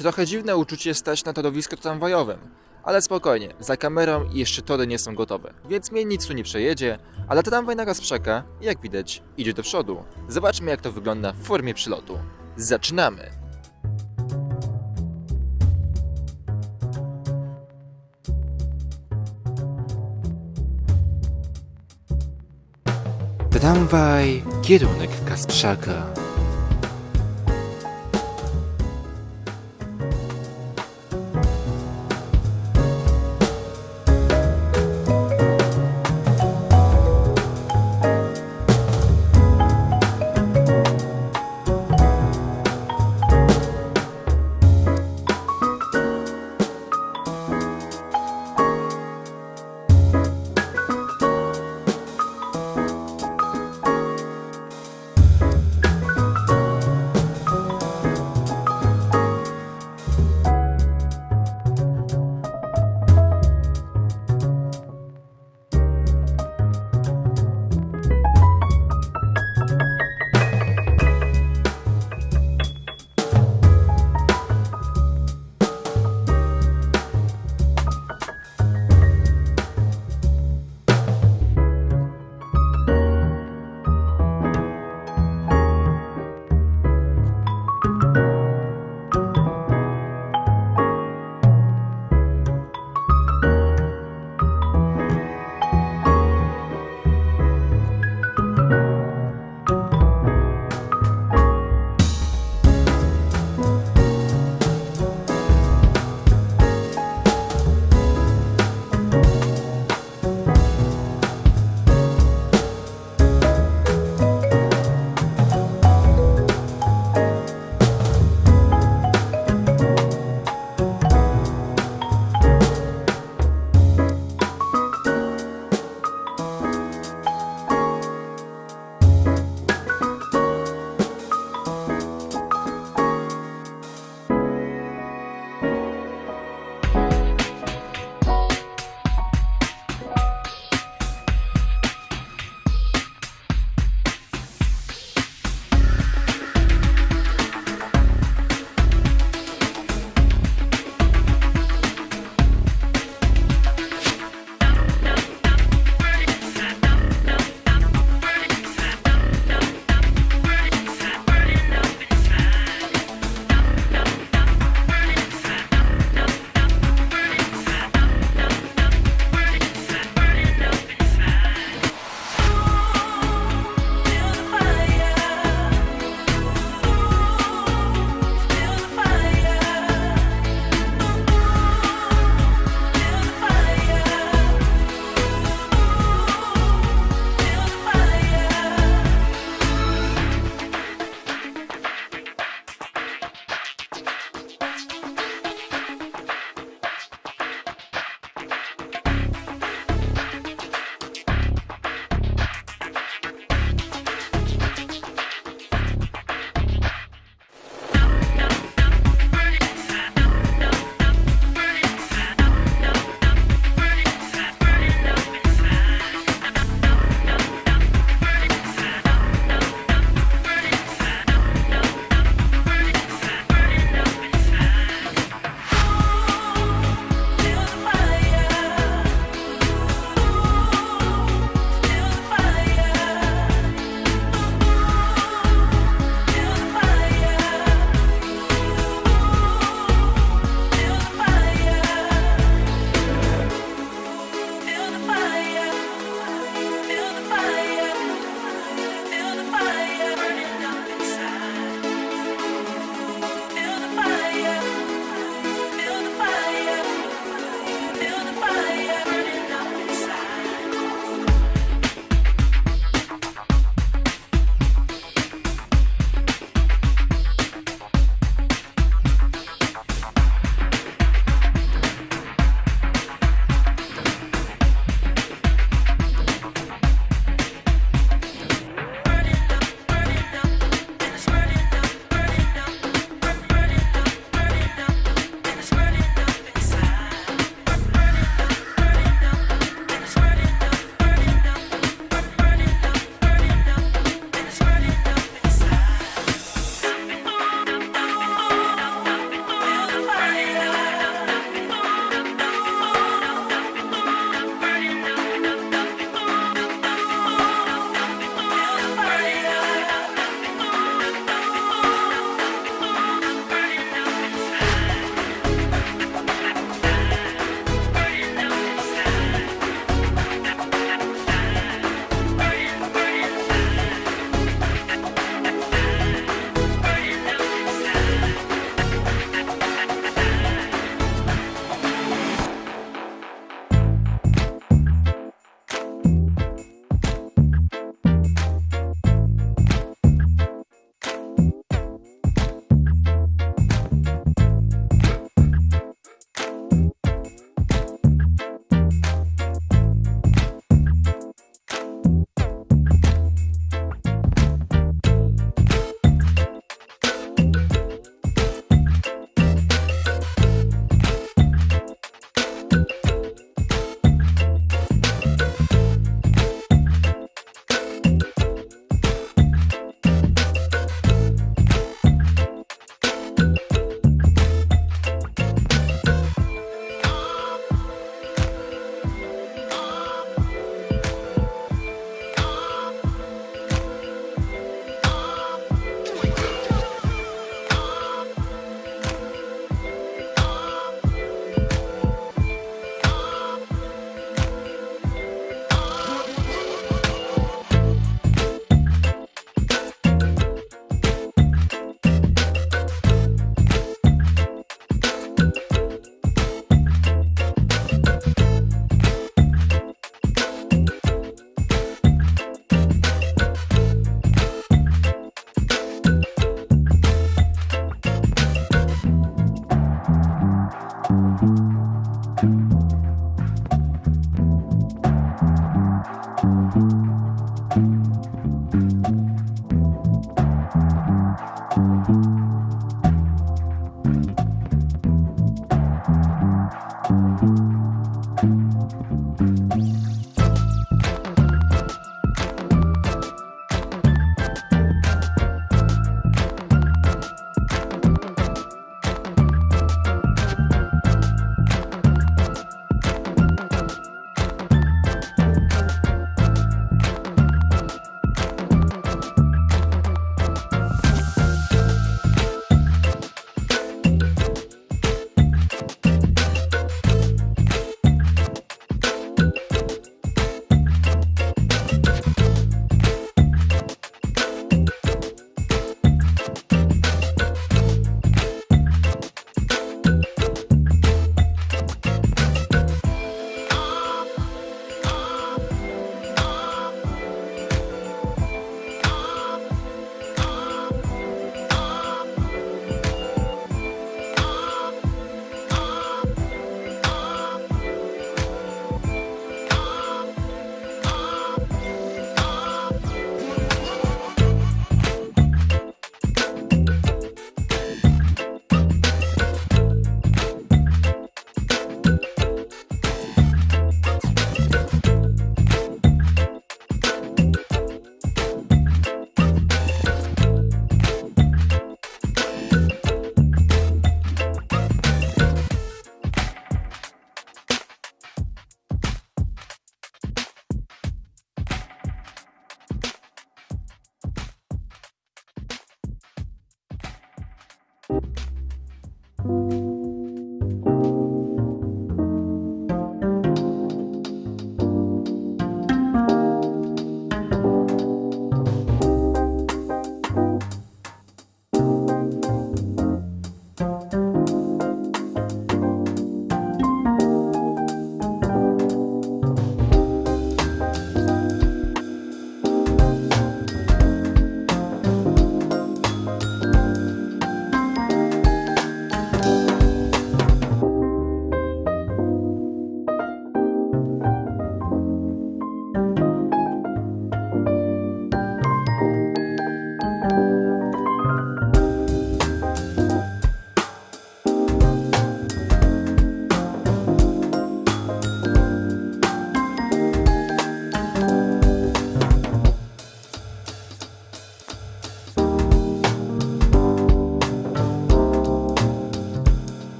Trochę dziwne uczucie stać na torowisku tramwajowym, ale spokojnie, za kamerą jeszcze tory nie są gotowe, więc mnie nic tu nie przejedzie, ale tramwaj naraz czeka i jak widać idzie do przodu. Zobaczmy jak to wygląda w formie przylotu. Zaczynamy! Tramwaj, kierunek Kasprzaka.